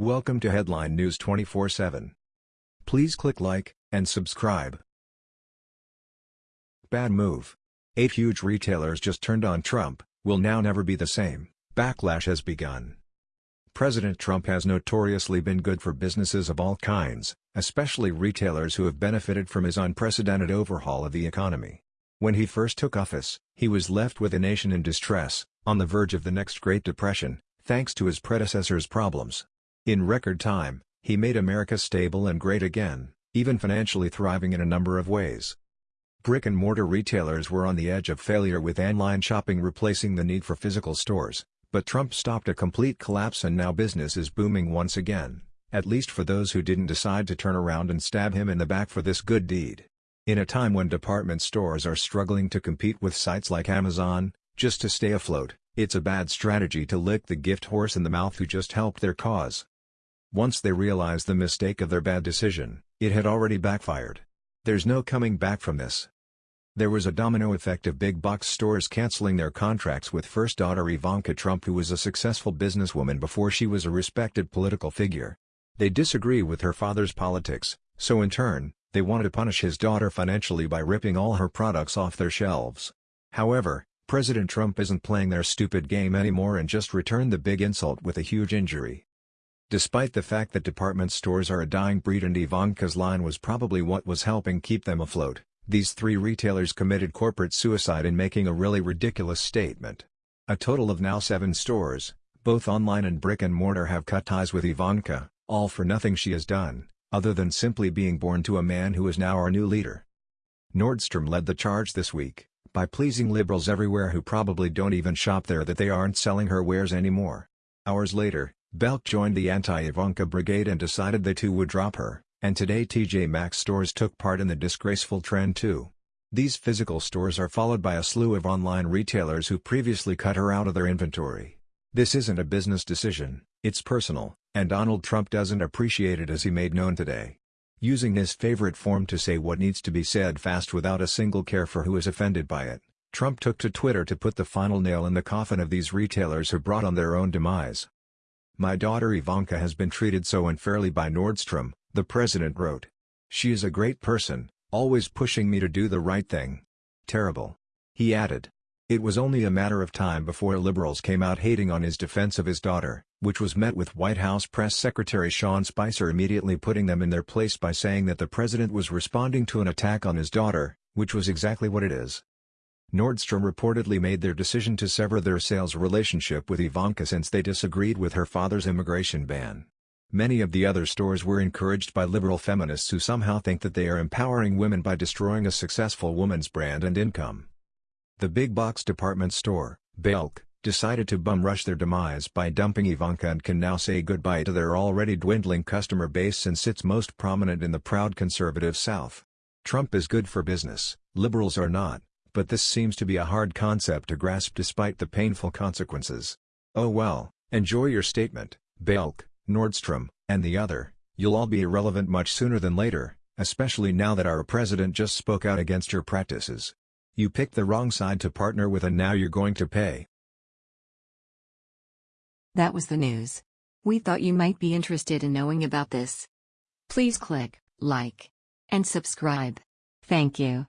Welcome to Headline News 24/7. Please click like and subscribe. Bad move. Eight huge retailers just turned on Trump, will now never be the same. Backlash has begun. President Trump has notoriously been good for businesses of all kinds, especially retailers who have benefited from his unprecedented overhaul of the economy. When he first took office, he was left with a nation in distress, on the verge of the next Great Depression, thanks to his predecessor's problems. In record time, he made America stable and great again, even financially thriving in a number of ways. Brick-and-mortar retailers were on the edge of failure with online shopping replacing the need for physical stores, but Trump stopped a complete collapse and now business is booming once again, at least for those who didn't decide to turn around and stab him in the back for this good deed. In a time when department stores are struggling to compete with sites like Amazon, just to stay afloat, it's a bad strategy to lick the gift horse in the mouth who just helped their cause. Once they realized the mistake of their bad decision, it had already backfired. There's no coming back from this. There was a domino effect of big box stores canceling their contracts with first daughter Ivanka Trump who was a successful businesswoman before she was a respected political figure. They disagree with her father's politics, so in turn, they wanted to punish his daughter financially by ripping all her products off their shelves. However, President Trump isn't playing their stupid game anymore and just returned the big insult with a huge injury. Despite the fact that department stores are a dying breed and Ivanka's line was probably what was helping keep them afloat, these three retailers committed corporate suicide in making a really ridiculous statement. A total of now seven stores, both online and brick-and-mortar have cut ties with Ivanka, all for nothing she has done, other than simply being born to a man who is now our new leader. Nordstrom led the charge this week, by pleasing liberals everywhere who probably don't even shop there that they aren't selling her wares anymore. Hours later, Belk joined the anti-Ivanka brigade and decided they too would drop her, and today TJ Maxx stores took part in the disgraceful trend too. These physical stores are followed by a slew of online retailers who previously cut her out of their inventory. This isn't a business decision, it's personal, and Donald Trump doesn't appreciate it as he made known today. Using his favorite form to say what needs to be said fast without a single care for who is offended by it, Trump took to Twitter to put the final nail in the coffin of these retailers who brought on their own demise. My daughter Ivanka has been treated so unfairly by Nordstrom, the president wrote. She is a great person, always pushing me to do the right thing. Terrible. He added. It was only a matter of time before liberals came out hating on his defense of his daughter, which was met with White House Press Secretary Sean Spicer immediately putting them in their place by saying that the president was responding to an attack on his daughter, which was exactly what it is. Nordstrom reportedly made their decision to sever their sales relationship with Ivanka since they disagreed with her father's immigration ban. Many of the other stores were encouraged by liberal feminists who somehow think that they are empowering women by destroying a successful woman's brand and income. The big box department store, Belk, decided to bum rush their demise by dumping Ivanka and can now say goodbye to their already dwindling customer base since it's most prominent in the proud conservative South. Trump is good for business, liberals are not but this seems to be a hard concept to grasp despite the painful consequences. Oh well, enjoy your statement, Belk, Nordstrom, and the other, you'll all be irrelevant much sooner than later, especially now that our president just spoke out against your practices. You picked the wrong side to partner with and now you're going to pay. That was the news. We thought you might be interested in knowing about this. Please click like and subscribe. Thank you.